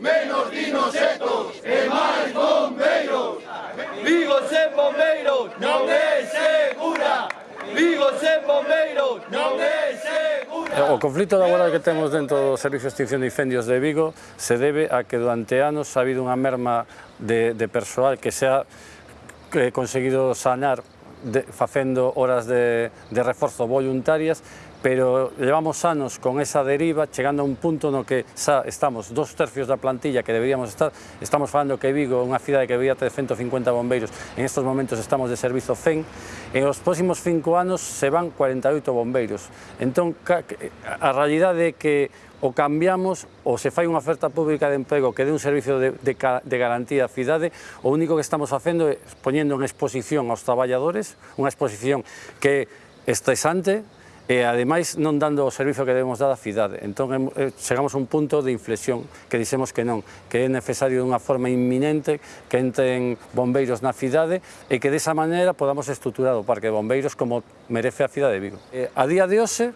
menos dinosetos e máis bombeiros. Vigo sen bombeiros non é segura. Vigo sen bombeiros non é segura. O conflito laboral que temos dentro do Servicio de Extinción de Incendios de Vigo se debe a que durante anos ha habido unha merma de, de persoal que se ha que conseguido sanar de, facendo horas de, de reforzo voluntarias pero levamos anos con esa deriva, chegando a un punto no que xa estamos dos tercios da plantilla que deberíamos estar, estamos falando que Vigo é unha cidade que debería ter 150 bombeiros, en estos momentos estamos de servizo 100, en os próximos cinco anos se van 48 bombeiros. Entón, a realidade é que o cambiamos ou se fai unha oferta pública de emprego que dé un servicio de, de, de garantía á cidade, o único que estamos facendo é poñendo en exposición aos traballadores, unha exposición que é estresante, e ademais non dando o servizo que debemos dar á cidade. Entón eh, chegamos a un punto de inflexión que dixemos que non, que é necesario dunha forma inminente que entren bombeiros na cidade e que desa maneira podamos estruturar o parque de bombeiros como merece a cidade de Vigo. Eh, a día de hoxe,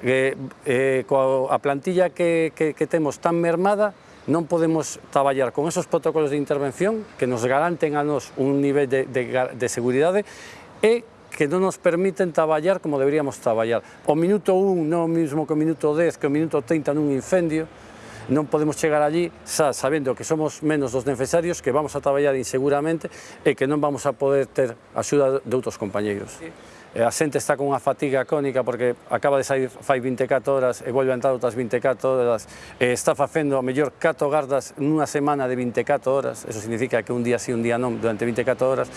eh, eh, coa, a plantilla que, que, que temos tan mermada, non podemos traballar con esos protocolos de intervención que nos garanten a nos un nivel de, de, de seguridade e que non nos permiten traballar como deberíamos traballar. O minuto 1 non o mismo que o minuto 10, que o minuto 30 nun incendio, non podemos chegar allí xa sabendo que somos menos dos necesarios, que vamos a traballar inseguramente e que non vamos a poder ter axuda de outros compañeiros. Sí a xente está con unha fatiga cónica porque acaba de sair fai 24 horas e volve a entrar outras 24 horas, e está facendo a mellor 4 gardas nunha semana de 24 horas, eso significa que un día sí, un día non, durante 24 horas.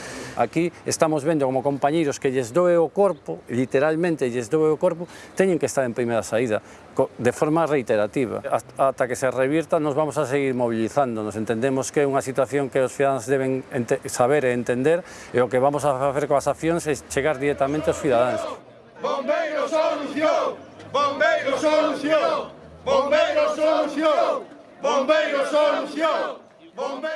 Aquí estamos vendo como compañeiros que lles doe o corpo, literalmente lles doe o corpo, teñen que estar en primeira saída, de forma reiterativa. Ata que se revirta nos vamos a seguir movilizándonos, entendemos que é unha situación que os cidadáns deben saber e entender, e o que vamos a facer coas accións é chegar directamente muchos ciudadanos. Solución! ¡Bomberos solución! ¡Bomberos solución! ¡Bomberos solución! ¡Bomberos